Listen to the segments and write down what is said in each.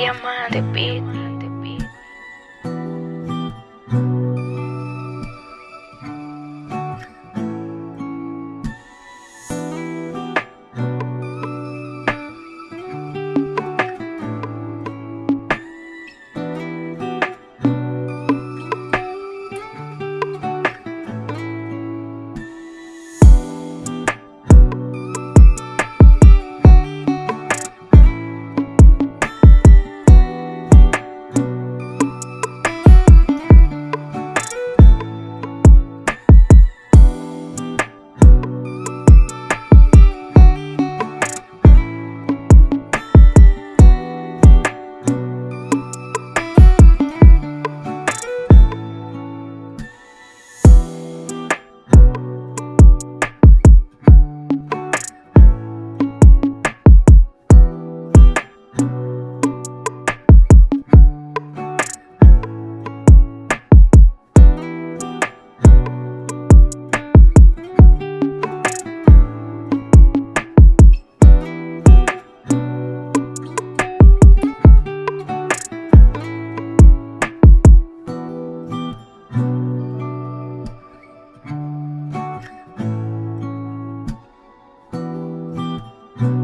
Diamante Beat.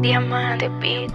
Diamante Beat.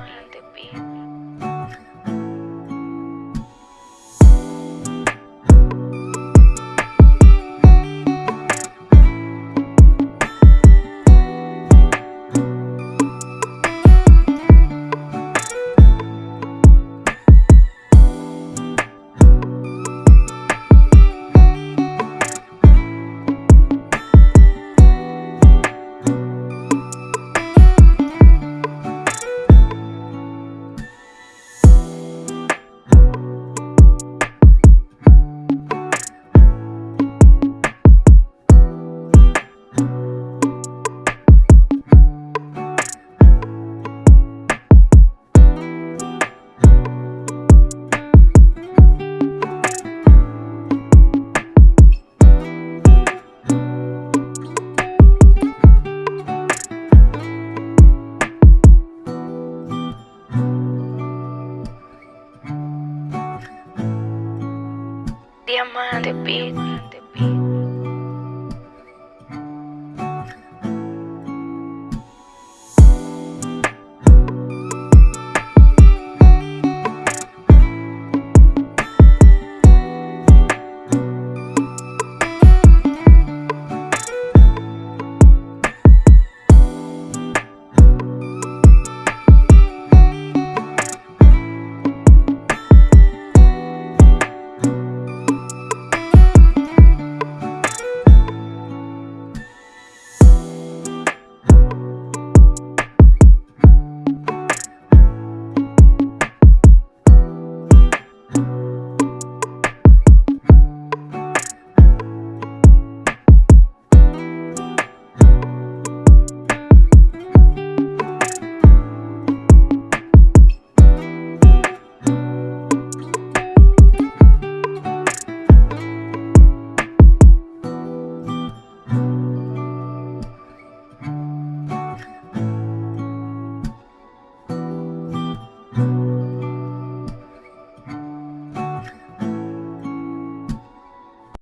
diamante, bitch.